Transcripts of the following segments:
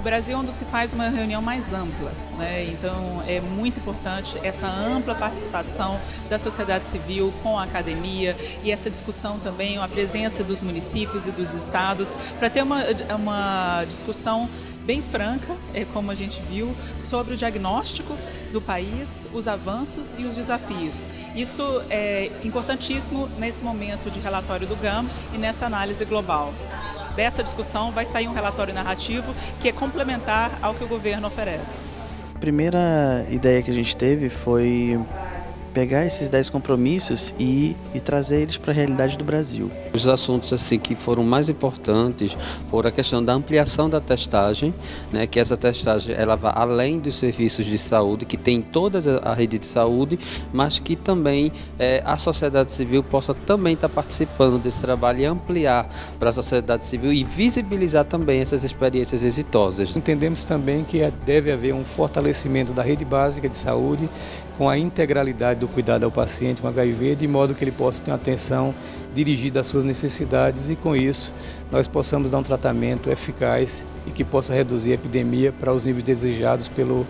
O Brasil é um dos que faz uma reunião mais ampla, né? então é muito importante essa ampla participação da sociedade civil com a academia e essa discussão também, a presença dos municípios e dos estados, para ter uma, uma discussão bem franca, é como a gente viu, sobre o diagnóstico do país, os avanços e os desafios. Isso é importantíssimo nesse momento de relatório do GAM e nessa análise global dessa discussão vai sair um relatório narrativo que é complementar ao que o governo oferece. A primeira ideia que a gente teve foi pegar esses 10 compromissos e, e trazer eles para a realidade do Brasil. Os assuntos assim que foram mais importantes foram a questão da ampliação da testagem, né, que essa testagem ela vai além dos serviços de saúde, que tem toda a rede de saúde, mas que também é, a sociedade civil possa também estar tá participando desse trabalho e ampliar para a sociedade civil e visibilizar também essas experiências exitosas. Entendemos também que é, deve haver um fortalecimento da rede básica de saúde com a integralidade do cuidado ao paciente com HIV, de modo que ele possa ter uma atenção dirigida às suas necessidades e com isso nós possamos dar um tratamento eficaz e que possa reduzir a epidemia para os níveis desejados pelo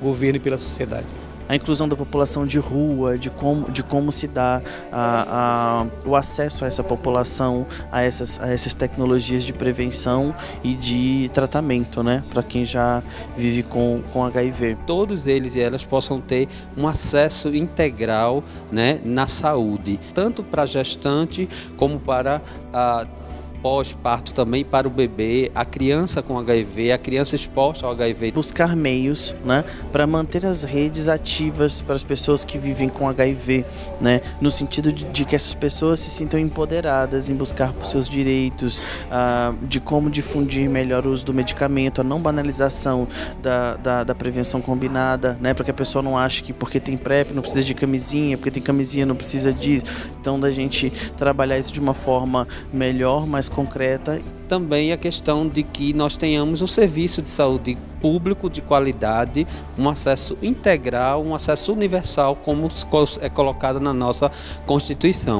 governo e pela sociedade a inclusão da população de rua, de como, de como se dá a, a, o acesso a essa população, a essas, a essas tecnologias de prevenção e de tratamento, né, para quem já vive com, com HIV. Todos eles e elas possam ter um acesso integral né, na saúde, tanto para gestante como para pós-parto também para o bebê, a criança com HIV, a criança exposta ao HIV. Buscar meios né, para manter as redes ativas para as pessoas que vivem com HIV, né, no sentido de, de que essas pessoas se sintam empoderadas em buscar por seus direitos, ah, de como difundir melhor o uso do medicamento, a não banalização da, da, da prevenção combinada, né, para que a pessoa não ache que porque tem PrEP não precisa de camisinha, porque tem camisinha não precisa disso. Então, da gente trabalhar isso de uma forma melhor, mais concreta. Também a questão de que nós tenhamos um serviço de saúde público de qualidade, um acesso integral, um acesso universal, como é colocado na nossa Constituição.